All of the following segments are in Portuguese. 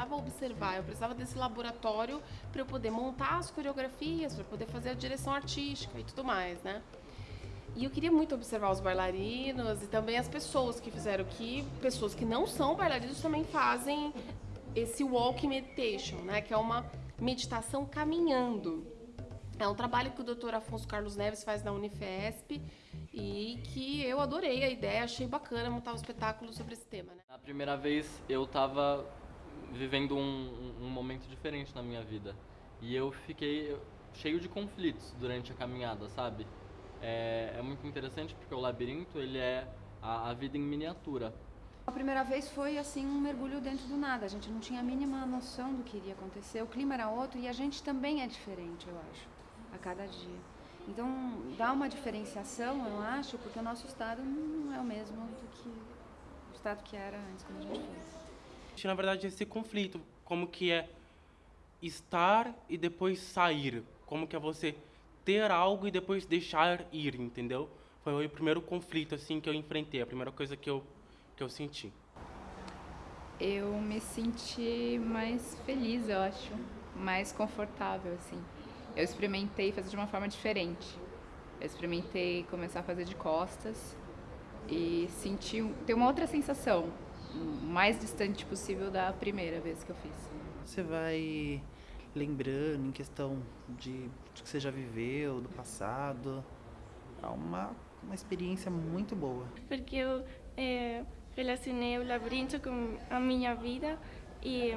precisava observar, eu precisava desse laboratório para eu poder montar as coreografias, para poder fazer a direção artística e tudo mais, né? E eu queria muito observar os bailarinos e também as pessoas que fizeram que pessoas que não são bailarinos também fazem esse walk meditation, né, que é uma meditação caminhando. É um trabalho que o Dr. Afonso Carlos Neves faz na Unifesp e que eu adorei a ideia, achei bacana montar um espetáculo sobre esse tema. Né? A primeira vez eu estava vivendo um, um, momento diferente na minha vida e eu fiquei cheio de conflitos durante a caminhada, sabe? É, é muito interessante porque o labirinto ele é a, a vida em miniatura. A primeira vez foi assim um mergulho dentro do nada. A gente não tinha a mínima noção do que iria acontecer. O clima era outro e a gente também é diferente, eu acho, a cada dia. Então dá uma diferenciação, eu acho, porque o nosso estado não é o mesmo do que o estado que era antes quando a gente fez. Na verdade, esse conflito, como que é estar e depois sair, como que é você ter algo e depois deixar ir, entendeu? Foi o primeiro conflito assim que eu enfrentei, a primeira coisa que eu que eu senti? Eu me senti mais feliz, eu acho, mais confortável, assim. Eu experimentei fazer de uma forma diferente. Eu experimentei começar a fazer de costas e senti ter uma outra sensação, mais distante possível da primeira vez que eu fiz. Você vai lembrando em questão de, de que você já viveu, do passado. É uma, uma experiência muito boa. Porque eu é, relacionei o labirinto com a minha vida e,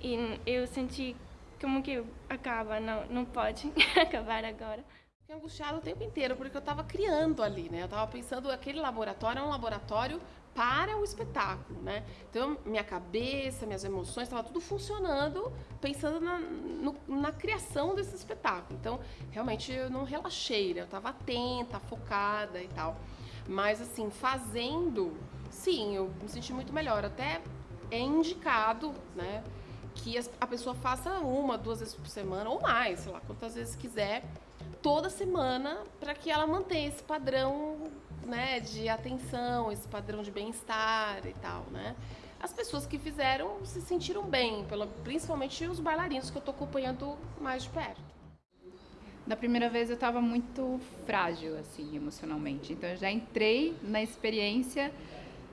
e eu senti como que acaba, não, não pode acabar agora. Fiquei angustiada o tempo inteiro, porque eu estava criando ali, né? Eu estava pensando, aquele laboratório é um laboratório para o espetáculo, né? Então, minha cabeça, minhas emoções, estava tudo funcionando, pensando na, no, na criação desse espetáculo. Então, realmente, eu não relaxei, né? Eu estava atenta, focada e tal. Mas, assim, fazendo sim, eu me senti muito melhor. Até é indicado, né, que a pessoa faça uma, duas vezes por semana ou mais, sei lá, quantas vezes quiser, toda semana, para que ela mantenha esse padrão, né, de atenção, esse padrão de bem-estar e tal, né. As pessoas que fizeram se sentiram bem, principalmente os bailarinos que eu estou acompanhando mais de perto. Da primeira vez eu estava muito frágil, assim, emocionalmente. Então eu já entrei na experiência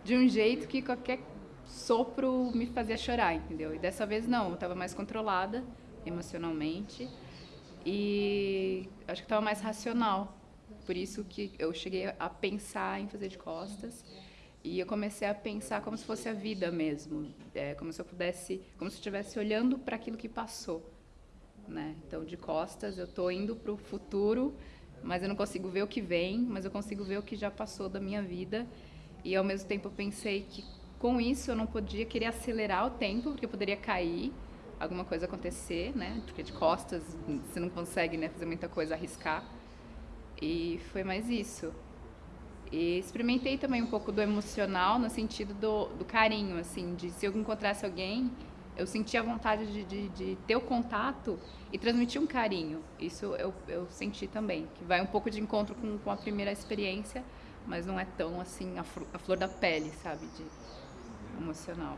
de um jeito que qualquer sopro me fazia chorar, entendeu? E dessa vez não, eu estava mais controlada emocionalmente e acho que estava mais racional. Por isso que eu cheguei a pensar em fazer de costas e eu comecei a pensar como se fosse a vida mesmo, é, como se eu pudesse, como se eu estivesse olhando para aquilo que passou, né? Então de costas eu estou indo para o futuro, mas eu não consigo ver o que vem, mas eu consigo ver o que já passou da minha vida e ao mesmo tempo eu pensei que com isso eu não podia querer acelerar o tempo, porque eu poderia cair, alguma coisa acontecer, né? Porque de costas você não consegue né, fazer muita coisa, arriscar. E foi mais isso. E experimentei também um pouco do emocional, no sentido do, do carinho, assim, de se eu encontrasse alguém, eu sentia vontade de, de, de, ter o contato e transmitir um carinho. Isso eu, eu senti também, que vai um pouco de encontro com, com a primeira experiência, mas não é tão assim a, a flor da pele, sabe, de emocional.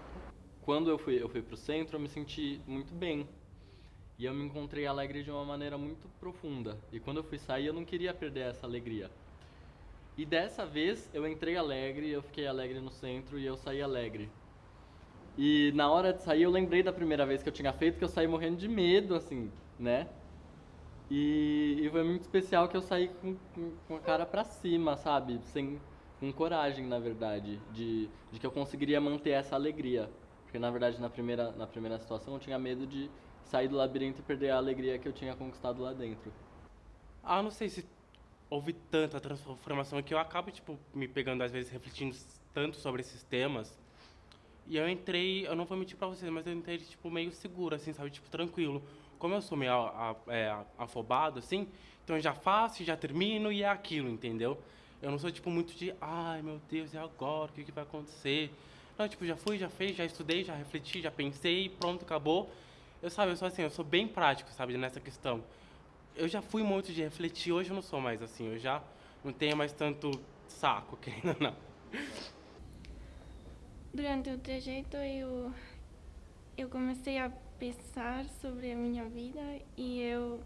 Quando eu fui eu fui pro centro, eu me senti muito bem. E eu me encontrei alegre de uma maneira muito profunda. E quando eu fui sair, eu não queria perder essa alegria. E dessa vez eu entrei alegre, eu fiquei alegre no centro e eu saí alegre. E na hora de sair eu lembrei da primeira vez que eu tinha feito que eu saí morrendo de medo, assim, né? E, e foi muito especial que eu saí com, com, com a cara para cima, sabe? Sem, com coragem, na verdade, de, de que eu conseguiria manter essa alegria. Porque, na verdade, na primeira, na primeira situação eu tinha medo de sair do labirinto e perder a alegria que eu tinha conquistado lá dentro. Ah, não sei se houve tanta transformação que eu acabo, tipo, me pegando, às vezes, refletindo tanto sobre esses temas. E eu entrei, eu não vou mentir pra vocês, mas eu entrei, tipo, meio seguro, assim, sabe? Tipo, tranquilo como eu sou meio a, a, é, afobado, assim, então eu já faço, já termino e é aquilo, entendeu? Eu não sou, tipo, muito de, ai, meu Deus, e agora? O que, que vai acontecer? Não, tipo, já fui, já fez, já estudei, já refleti, já pensei, pronto, acabou. Eu, sabe, eu sou assim, eu sou bem prático, sabe, nessa questão. Eu já fui muito de refletir, hoje eu não sou mais assim, eu já não tenho mais tanto saco, querendo não. Durante o trajeto eu eu comecei a pensar sobre a minha vida e eu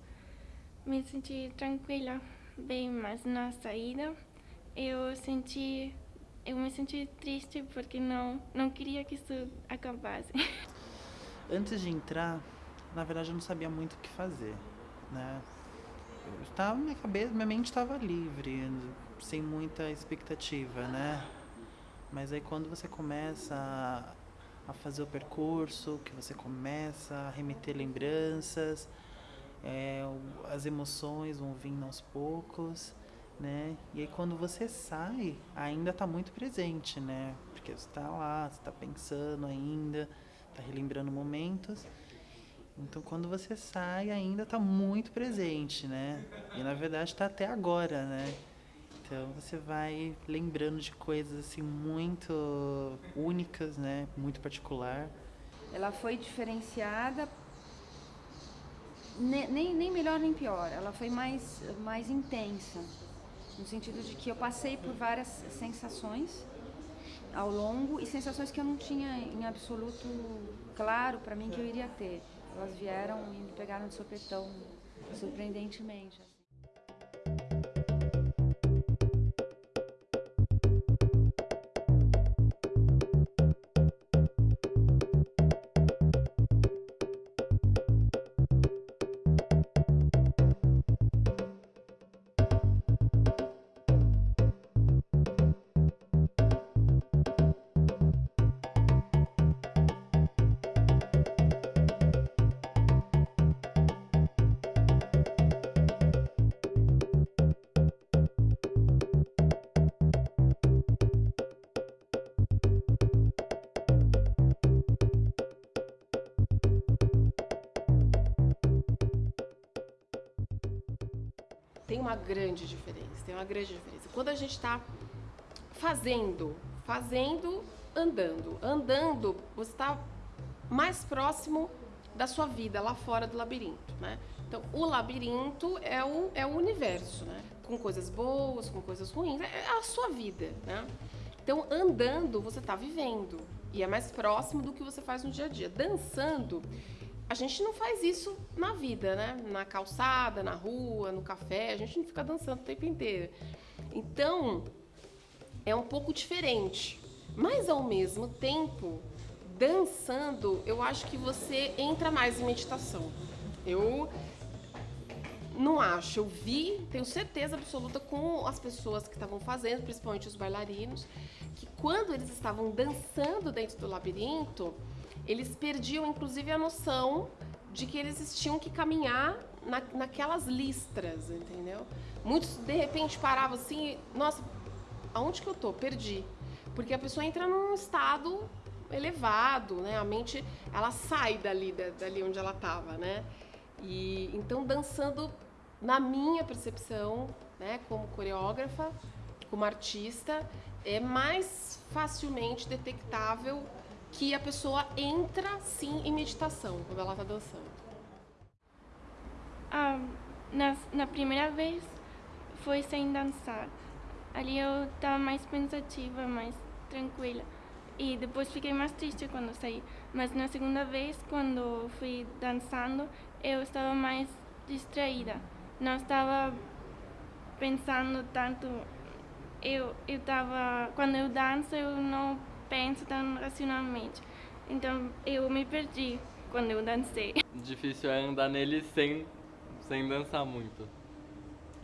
me senti tranquila, bem, mas na saída eu senti eu me senti triste porque não não queria que isso acabasse. Antes de entrar, na verdade eu não sabia muito o que fazer, né? Eu estava, minha cabeça, minha mente estava livre, sem muita expectativa, né? Mas aí quando você começa a, fazer o percurso, que você começa a remeter lembranças, é, as emoções vão vindo aos poucos, né? E aí quando você sai, ainda está muito presente, né? Porque você está lá, você está pensando ainda, está relembrando momentos. Então quando você sai, ainda está muito presente, né? E na verdade está até agora, né? Então você vai lembrando de coisas assim muito únicas, né? Muito particular. Ela foi diferenciada, ne- nem, nem melhor nem pior, ela foi mais, mais intensa, no sentido de que eu passei por várias sensações ao longo e sensações que eu não tinha em absoluto claro para mim que eu iria ter. Elas vieram e me pegaram de sopetão, surpreendentemente. Tem uma grande diferença, tem uma grande diferença. Quando a gente está fazendo, fazendo, andando, andando, você está mais próximo da sua vida lá fora do labirinto, né? Então, o labirinto é o, é o universo, né? Com coisas boas, com coisas ruins, é a sua vida, né? Então, andando, você está vivendo. E é mais próximo do que você faz no dia a dia. Dançando, a gente não faz isso na vida, né? Na calçada, na rua, no café, a gente não fica dançando o tempo inteiro. Então, é um pouco diferente. Mas ao mesmo tempo, dançando, eu acho que você entra mais em meditação. Eu não acho, eu vi, tenho certeza absoluta com as pessoas que estavam fazendo, principalmente os bailarinos, que quando eles estavam dançando dentro do labirinto, eles perdiam inclusive a noção de que eles tinham que caminhar na, naquelas listras, entendeu? Muitos de repente paravam assim, nossa, aonde que eu tô? Perdi. Porque a pessoa entra num estado elevado, né? A mente, ela sai dali, da- dali onde ela estava, né? E então dançando, na minha percepção, né, como coreógrafa, como artista, é mais facilmente detectável que a pessoa entra sim em meditação quando ela está dançando. Ah, na, na primeira vez foi sem dançar. Ali eu estava mais pensativa, mais tranquila. E depois fiquei mais triste quando saí. Mas na segunda vez, quando fui dançando, eu estava mais distraída. Não estava pensando tanto. Eu eu estava quando eu danço eu não penso tão racionalmente. Então eu me perdi quando eu dancei. Difícil é andar nele sem, sem dançar muito.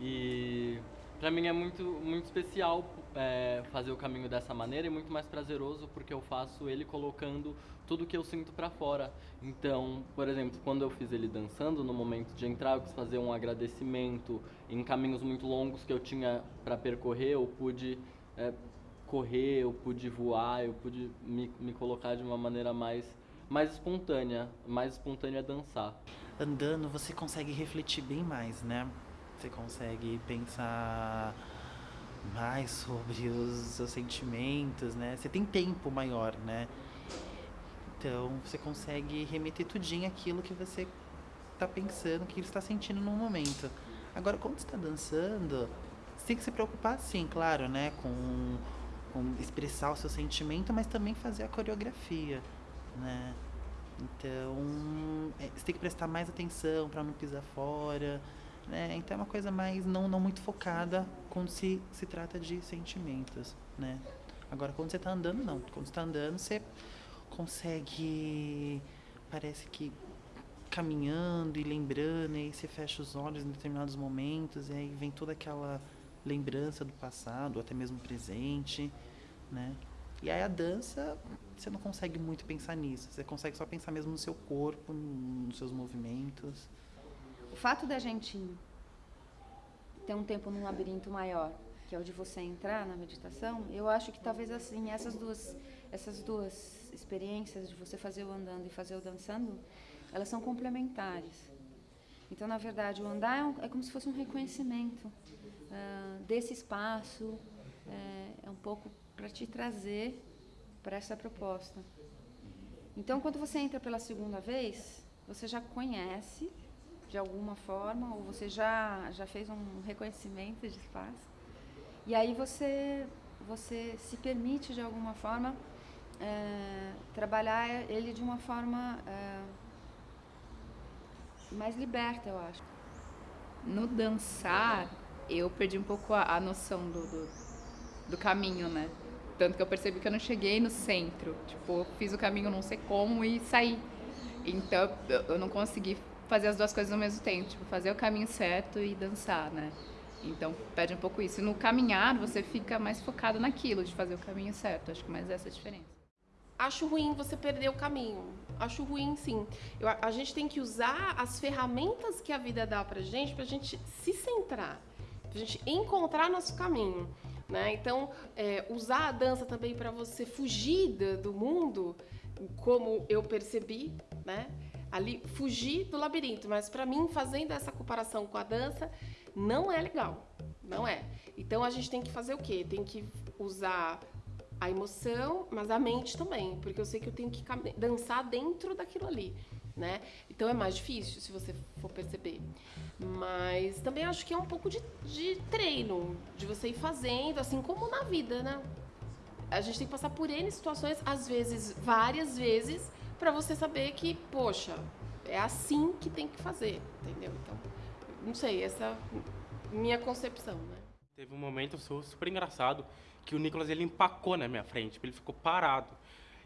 E pra mim é muito, muito especial é, fazer o caminho dessa maneira e muito mais prazeroso porque eu faço ele colocando tudo que eu sinto pra fora. Então, por exemplo, quando eu fiz ele dançando, no momento de entrar, eu quis fazer um agradecimento em caminhos muito longos que eu tinha pra percorrer, eu pude é, correr, eu pude voar, eu pude me, me colocar de uma maneira mais, mais espontânea, mais espontânea a dançar. Andando, você consegue refletir bem mais, né? Você consegue pensar mais sobre os seus sentimentos, né? Você tem tempo maior, né? Então, você consegue remeter tudinho aquilo que você tá pensando, que está sentindo no momento. Agora, quando você está dançando, você tem que se preocupar, sim, claro, né? Com expressar o seu sentimento, mas também fazer a coreografia, né? Então, é, você tem que prestar mais atenção para não pisar fora. Né? Então, é uma coisa mais não, não muito focada quando se, se trata de sentimentos. Né? Agora, quando você está andando, não. Quando você está andando, você consegue. Parece que caminhando e lembrando, e aí você fecha os olhos em determinados momentos, e aí vem toda aquela lembrança do passado, até mesmo presente, né? E aí a dança, você não consegue muito pensar nisso, você consegue só pensar mesmo no seu corpo, nos seus movimentos. O fato da gente ter um tempo num labirinto maior, que é o de você entrar na meditação, eu acho que talvez assim, essas duas, essas duas experiências de você fazer o andando e fazer o dançando, elas são complementares. Então, na verdade, o andar é, um, é como se fosse um reconhecimento uh, desse espaço, é, é um pouco para te trazer para essa proposta. Então, quando você entra pela segunda vez, você já conhece de alguma forma, ou você já, já fez um reconhecimento de espaço, e aí você, você se permite de alguma forma é, trabalhar ele de uma forma é, mais liberta, eu acho. No dançar, eu perdi um pouco a, a noção do, do, do, caminho, né? Tanto que eu percebi que eu não cheguei no centro. Tipo, eu fiz o caminho não sei como e saí. Então, eu não consegui fazer as duas coisas ao mesmo tempo. Tipo, fazer o caminho certo e dançar, né? Então, perde um pouco isso. No caminhar, você fica mais focado naquilo, de fazer o caminho certo. Acho que mais essa é a diferença acho ruim você perder o caminho. Acho ruim, sim. Eu, a gente tem que usar as ferramentas que a vida dá pra gente, pra gente se centrar, pra gente encontrar nosso caminho. Né? Então, é, usar a dança também para você fugir do mundo, como eu percebi, né? Ali, fugir do labirinto. Mas para mim, fazendo essa comparação com a dança, não é legal. Não é. Então a gente tem que fazer o quê? Tem que usar a emoção, mas a mente também, porque eu sei que eu tenho que dançar dentro daquilo ali, né? Então é mais difícil, se você for perceber. Mas também acho que é um pouco de, de treino, de você ir fazendo, assim como na vida, né? A gente tem que passar por N situações, às vezes, várias vezes, para você saber que, poxa, é assim que tem que fazer, entendeu? Então, não sei, essa minha concepção, né? Teve um momento super engraçado que o Nicolas ele empacou na minha frente, tipo, ele ficou parado.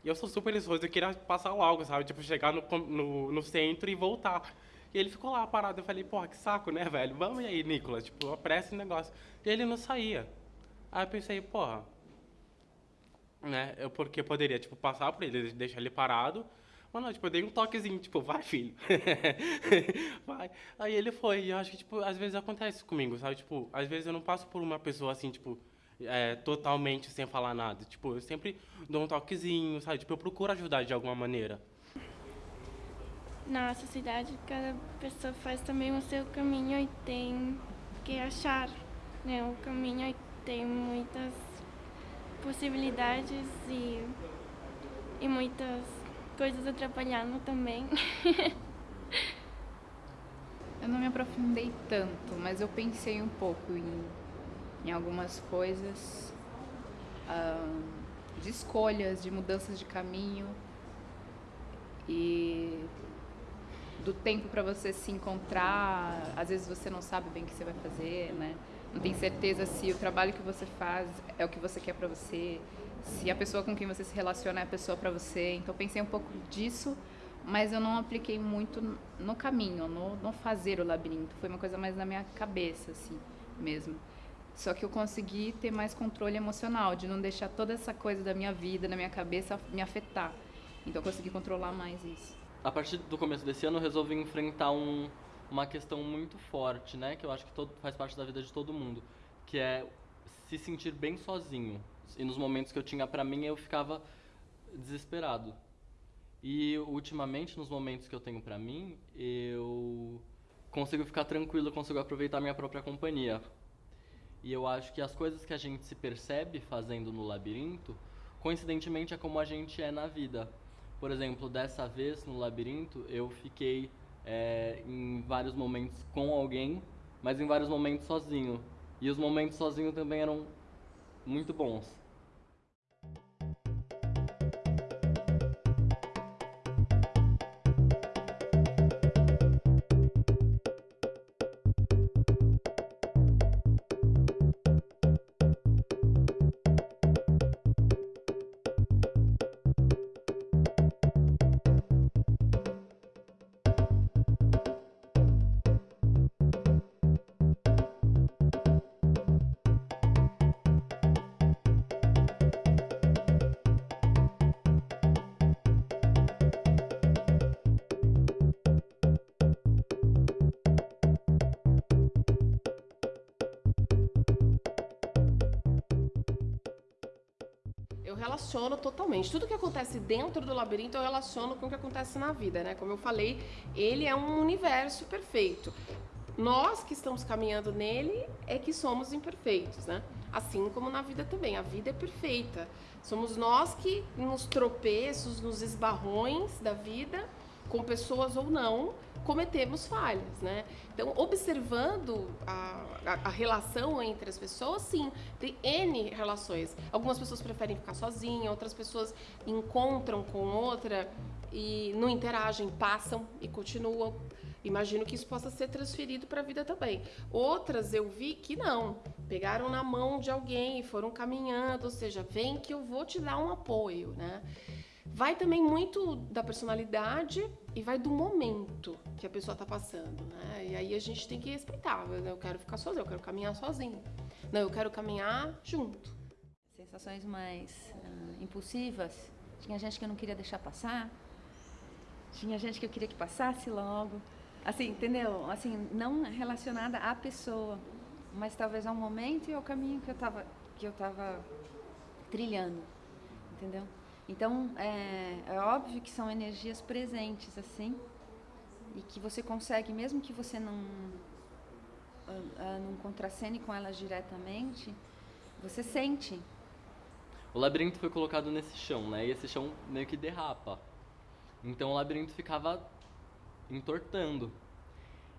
E eu sou super ansioso, eu queria passar logo, sabe? Tipo, chegar no, no, no, centro e voltar. E ele ficou lá parado. Eu falei, porra, que saco, né, velho? Vamos aí, Nicolas, tipo, apressa o negócio. E ele não saía. Aí eu pensei, porra, né? Eu porque poderia, tipo, passar por ele, deixar ele parado. Mas não, tipo, eu dei um toquezinho, tipo, vai, filho. vai. Aí ele foi. E eu acho que, tipo, às vezes acontece comigo, sabe? Tipo, às vezes eu não passo por uma pessoa assim, tipo, é, totalmente sem falar nada. Tipo, eu sempre dou um toquezinho, sabe? Tipo, eu procuro ajudar de alguma maneira. Na sociedade, cada pessoa faz também o seu caminho e tem que achar né, o caminho e tem muitas possibilidades e, e muitas coisas atrapalhando também. eu não me aprofundei tanto, mas eu pensei um pouco em em algumas coisas, uh, de escolhas, de mudanças de caminho e do tempo para você se encontrar. Às vezes você não sabe bem o que você vai fazer, né? Não tem certeza se o trabalho que você faz é o que você quer para você, se a pessoa com quem você se relaciona é a pessoa para você. Então pensei um pouco disso, mas eu não apliquei muito no caminho, no, no fazer o labirinto. Foi uma coisa mais na minha cabeça, assim, mesmo. Só que eu consegui ter mais controle emocional, de não deixar toda essa coisa da minha vida, na minha cabeça, me afetar. Então eu consegui controlar mais isso. A partir do começo desse ano eu resolvi enfrentar um, uma questão muito forte, né? Que eu acho que todo, faz parte da vida de todo mundo, que é se sentir bem sozinho. E nos momentos que eu tinha para mim, eu ficava desesperado. E ultimamente, nos momentos que eu tenho para mim, eu consigo ficar tranquilo, consigo aproveitar minha própria companhia. E eu acho que as coisas que a gente se percebe fazendo no labirinto, coincidentemente é como a gente é na vida. Por exemplo, dessa vez no labirinto, eu fiquei é, em vários momentos com alguém, mas em vários momentos sozinho. E os momentos sozinho também eram muito bons. Relaciono totalmente. Tudo que acontece dentro do labirinto eu relaciono com o que acontece na vida, né? Como eu falei, ele é um universo perfeito. Nós que estamos caminhando nele é que somos imperfeitos, né? Assim como na vida também. A vida é perfeita. Somos nós que nos tropeços, nos esbarrões da vida, com pessoas ou não, cometemos falhas, né? Então, observando a, a, a, relação entre as pessoas, sim, tem N relações. Algumas pessoas preferem ficar sozinhas, outras pessoas encontram com outra e não interagem, passam e continuam. Imagino que isso possa ser transferido para a vida também. Outras eu vi que não, pegaram na mão de alguém e foram caminhando, ou seja, vem que eu vou te dar um apoio, né? Vai também muito da personalidade e vai do momento que a pessoa está passando, né? E aí a gente tem que respeitar. Eu quero ficar sozinho, eu quero caminhar sozinho. Não, eu quero caminhar junto. Sensações mais uh, impulsivas. Tinha gente que eu não queria deixar passar. Tinha gente que eu queria que passasse logo. Assim, entendeu? Assim, não relacionada à pessoa, mas talvez ao momento e ao caminho que eu estava que eu tava trilhando, entendeu? Então, é, é óbvio que são energias presentes, assim, e que você consegue, mesmo que você não, uh, não contracene com elas diretamente, você sente. O labirinto foi colocado nesse chão, né? E esse chão meio que derrapa. Então o labirinto ficava entortando.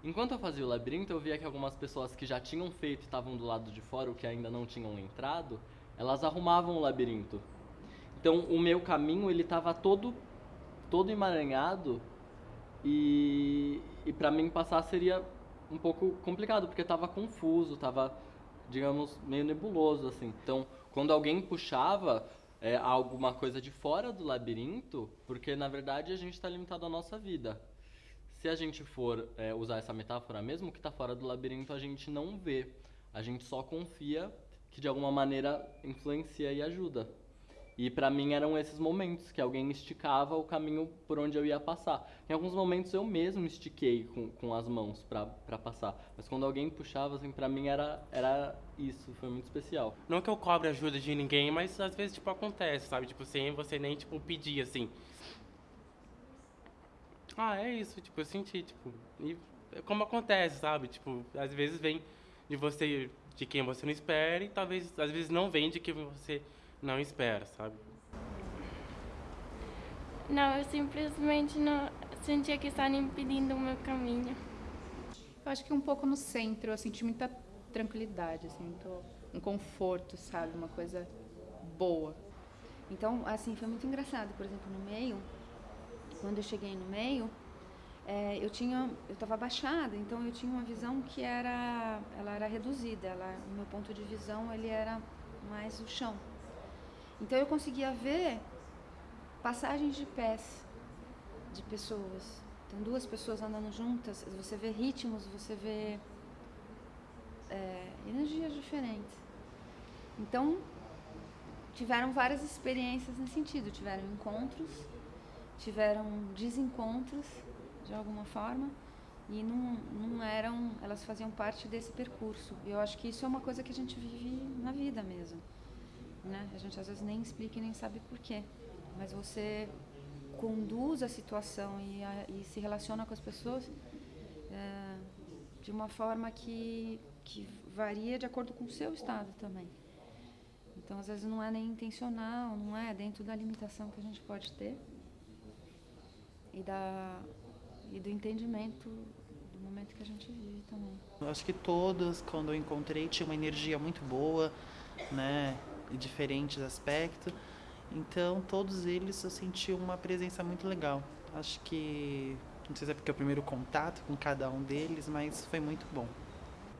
Enquanto eu fazia o labirinto, eu via que algumas pessoas que já tinham feito e estavam do lado de fora, ou que ainda não tinham entrado, elas arrumavam o labirinto. Então o meu caminho ele estava todo todo emaranhado e, e para mim passar seria um pouco complicado porque estava confuso, estava digamos meio nebuloso assim. Então quando alguém puxava é, alguma coisa de fora do labirinto, porque na verdade a gente está limitado à nossa vida. Se a gente for é, usar essa metáfora mesmo, o que está fora do labirinto a gente não vê, a gente só confia que de alguma maneira influencia e ajuda. E para mim eram esses momentos que alguém esticava o caminho por onde eu ia passar. Em alguns momentos eu mesmo estiquei com, com as mãos para passar. Mas quando alguém puxava, assim, para mim era, era isso, foi muito especial. Não que eu cobre ajuda de ninguém, mas às vezes, tipo, acontece, sabe? Tipo, sem você nem, tipo, pedir, assim. Ah, é isso, tipo, eu senti, tipo... E é como acontece, sabe? Tipo, às vezes vem de você, de quem você não espera, e talvez, às vezes não vem de quem você não espera, sabe? Não, eu simplesmente não sentia que estavam impedindo o meu caminho. Eu acho que um pouco no centro, eu senti muita tranquilidade, assim, muito, um conforto, sabe? Uma coisa boa. Então, assim, foi muito engraçado. Por exemplo, no meio, quando eu cheguei no meio, é, eu tinha, eu estava abaixada, então eu tinha uma visão que era, ela era reduzida. Ela, o meu ponto de visão ele era mais o chão. Então eu conseguia ver passagens de pés de pessoas. Então duas pessoas andando juntas, você vê ritmos, você vê é, energias diferentes. Então tiveram várias experiências nesse sentido. Tiveram encontros, tiveram desencontros de alguma forma e não, não eram, elas faziam parte desse percurso. E eu acho que isso é uma coisa que a gente vive na vida mesmo né? A gente às vezes nem explica e nem sabe por quê. Mas você conduz a situação e, a, e se relaciona com as pessoas é, de uma forma que, que varia de acordo com o seu estado também. Então, às vezes, não é nem intencional, não é dentro da limitação que a gente pode ter e, da, e do entendimento do momento que a gente vive também. Eu acho que todas, quando eu encontrei, tinha uma energia muito boa, né? Diferentes aspectos. Então, todos eles eu senti uma presença muito legal. Acho que, não sei se é porque é o primeiro contato com cada um deles, mas foi muito bom.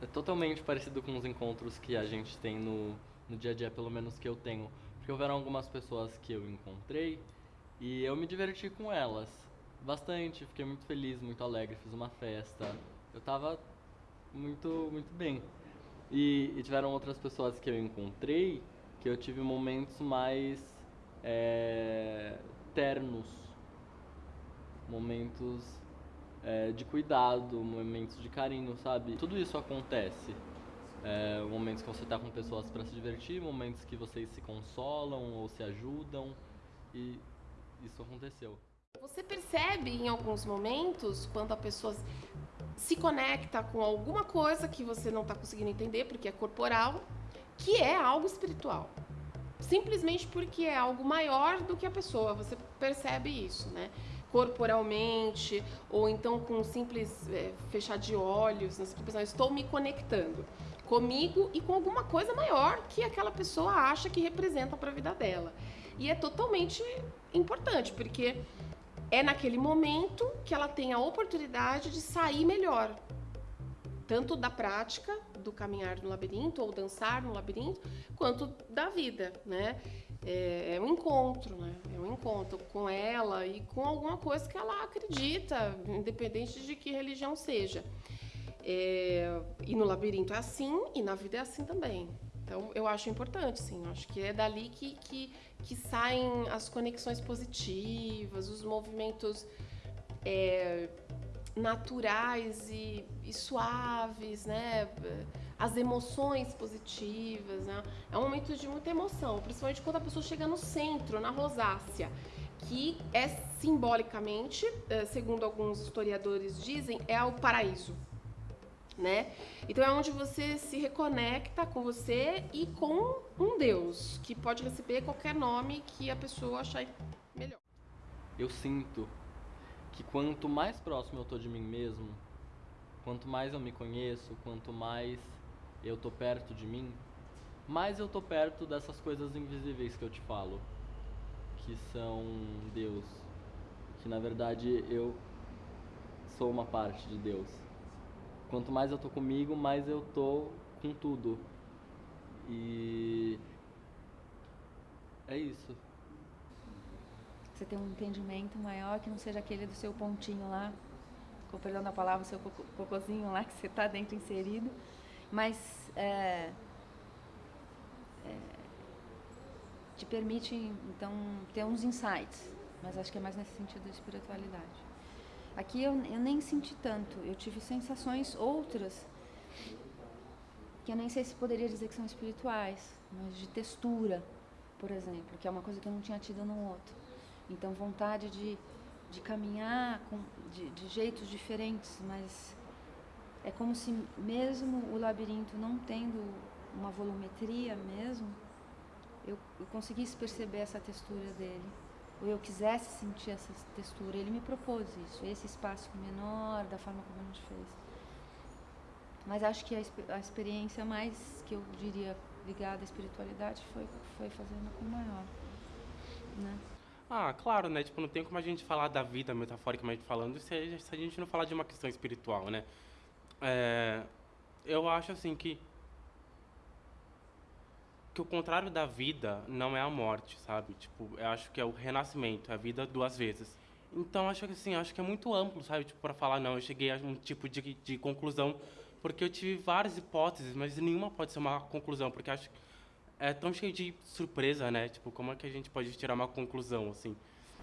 É totalmente parecido com os encontros que a gente tem no, no dia a dia, pelo menos que eu tenho. Porque houveram algumas pessoas que eu encontrei e eu me diverti com elas bastante. Fiquei muito feliz, muito alegre, fiz uma festa. Eu tava muito, muito bem. E, e tiveram outras pessoas que eu encontrei que eu tive momentos mais é, ternos, momentos é, de cuidado, momentos de carinho, sabe? Tudo isso acontece É, momentos que você está com pessoas para se divertir, momentos que vocês se consolam ou se ajudam. E isso aconteceu. Você percebe em alguns momentos quando a pessoa se conecta com alguma coisa que você não está conseguindo entender, porque é corporal, que é algo espiritual. Simplesmente porque é algo maior do que a pessoa. Você percebe isso, né? Corporalmente, ou então com um simples é, fechar de olhos, pensando, estou me conectando comigo e com alguma coisa maior que aquela pessoa acha que representa para a vida dela. E é totalmente importante, porque é naquele momento que ela tem a oportunidade de sair melhor. Tanto da prática do caminhar no labirinto ou dançar no labirinto, quanto da vida, né? É, é um encontro, né? É um encontro com ela e com alguma coisa que ela acredita, independente de que religião seja. É, e no labirinto é assim e na vida é assim também. Então, eu acho importante, sim. Eu acho que é dali que, que, que saem as conexões positivas, os movimentos é, naturais e, e, suaves, né? As emoções positivas, né? É um momento de muita emoção, principalmente quando a pessoa chega no centro, na rosácea, que é simbolicamente, é, segundo alguns historiadores dizem, é o paraíso né? Então é onde você se reconecta com você e com um Deus, que pode receber qualquer nome que a pessoa achar melhor. Eu sinto que quanto mais próximo eu tô de mim mesmo, quanto mais eu me conheço, quanto mais eu tô perto de mim, mais eu tô perto dessas coisas invisíveis que eu te falo, que são Deus, que na verdade eu sou uma parte de Deus Quanto mais eu tô comigo, mais eu tô com tudo. E é isso. Você tem um entendimento maior que não seja aquele do seu pontinho lá, com perdão da palavra, seu cocôzinho lá que você está dentro inserido, mas é, é, te permite então ter uns insights, mas acho que é mais nesse sentido da espiritualidade. Aqui eu, eu nem senti tanto, eu tive sensações outras que eu nem sei se poderia dizer que são espirituais, mas de textura, por exemplo, que é uma coisa que eu não tinha tido no outro. Então, vontade de, de caminhar com, de, de jeitos diferentes, mas é como se mesmo o labirinto não tendo uma volumetria mesmo, eu, eu conseguisse perceber essa textura dele ou eu quisesse sentir essa textura. Ele me propôs isso, esse espaço menor, da forma como a gente fez. Mas acho que a, a experiência mais, que eu diria, ligada à espiritualidade foi, foi fazendo com maior, né? Ah, claro, né? Tipo, não tem como a gente falar da vida metaforicamente falando se a, se a gente não falar de uma questão espiritual, né? É, eu acho assim que que o contrário da vida não é a morte, sabe? Tipo, eu acho que é o renascimento, é a vida duas vezes. Então, acho que assim, acho que é muito amplo, sabe? Tipo, para falar, não, eu cheguei a um tipo de, de conclusão, porque eu tive várias hipóteses, mas nenhuma pode ser uma conclusão, porque acho que é tão cheio de surpresa, né? Tipo, como é que a gente pode tirar uma conclusão, assim?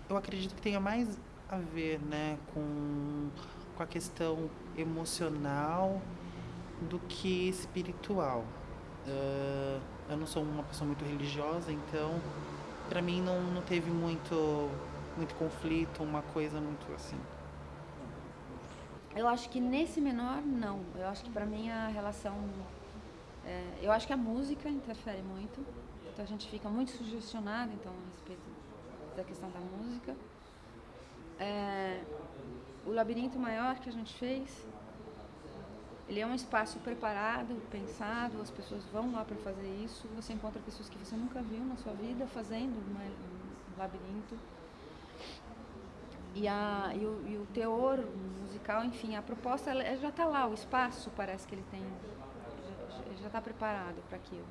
Eu acredito que tenha mais a ver, né, com, com a questão emocional do que espiritual. Uh eu não sou uma pessoa muito religiosa, então para mim não, não teve muito, muito conflito, uma coisa muito assim. Eu acho que nesse menor, não. Eu acho que para mim a relação. É, eu acho que a música interfere muito. Então a gente fica muito sugestionado então, a respeito da questão da música. É, o labirinto maior que a gente fez, ele é um espaço preparado, pensado, as pessoas vão lá para fazer isso. Você encontra pessoas que você nunca viu na sua vida fazendo uma, um labirinto. E, a, e, o, e o teor musical, enfim, a proposta ela, já está lá, o espaço parece que ele tem, já está preparado para aquilo.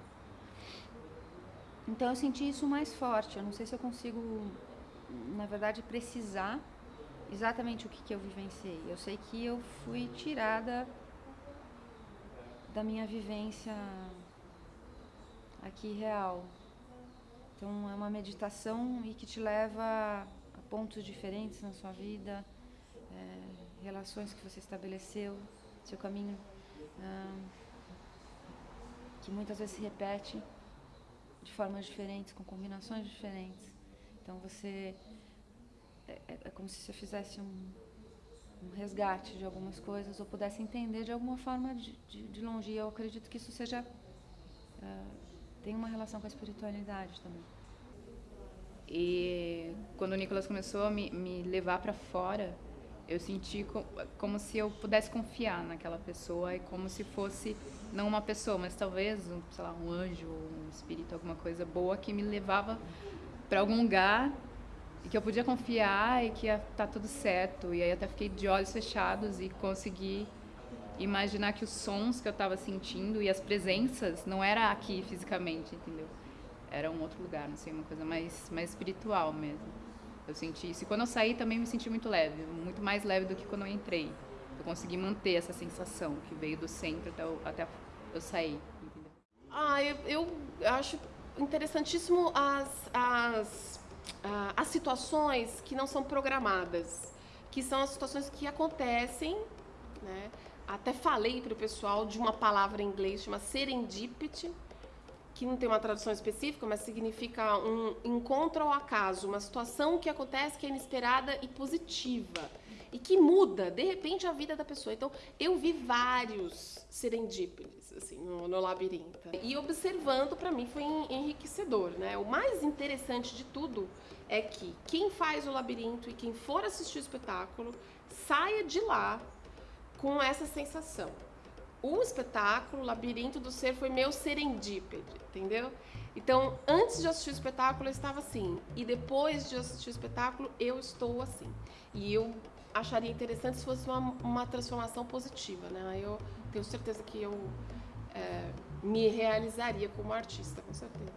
Então eu senti isso mais forte. Eu não sei se eu consigo, na verdade, precisar exatamente o que, que eu vivenciei. Eu sei que eu fui tirada da minha vivência aqui real. Então é uma meditação e que te leva a pontos diferentes na sua vida, é, relações que você estabeleceu, seu caminho. Que muitas vezes se repete de formas diferentes, com combinações diferentes. Então você é, é, é como se você fizesse um, um, resgate de algumas coisas ou pudesse entender de alguma forma de, de, de longe. E eu acredito que isso seja uh, tem uma relação com a espiritualidade também. E quando o Nicolas começou a me, me levar para fora, eu senti co como se eu pudesse confiar naquela pessoa e como se fosse não uma pessoa, mas talvez um, sei lá, um anjo, um espírito, alguma coisa boa que me levava para algum lugar e que eu podia confiar e que ia tá tudo certo. E aí até fiquei de olhos fechados e consegui imaginar que os sons que eu estava sentindo e as presenças não era aqui fisicamente, entendeu? Era um outro lugar, não sei, uma coisa mais mais espiritual mesmo. Eu senti isso. E quando eu saí também me senti muito leve, muito mais leve do que quando eu entrei. Eu consegui manter essa sensação que veio do centro até, eu, até eu sair. Ah, eu, eu acho interessantíssimo as, as, uh, as situações que não são programadas, que são as situações que acontecem, né? Até falei para o pessoal de uma palavra em inglês chama serendipity, que não tem uma tradução específica, mas significa um encontro ao acaso, uma situação que acontece que é inesperada e positiva e que muda de repente a vida da pessoa. Então, eu vi vários serendípedes assim no, no labirinto e observando para mim foi enriquecedor, né? O mais interessante de tudo é que quem faz o labirinto e quem for assistir o espetáculo saia de lá com essa sensação o espetáculo Labirinto do Ser foi meu serendípede, entendeu? Então, antes de assistir o espetáculo, eu estava assim. E depois de assistir o espetáculo, eu estou assim. E eu acharia interessante se fosse uma, uma transformação positiva, né? Eu tenho certeza que eu é, me realizaria como artista, com certeza.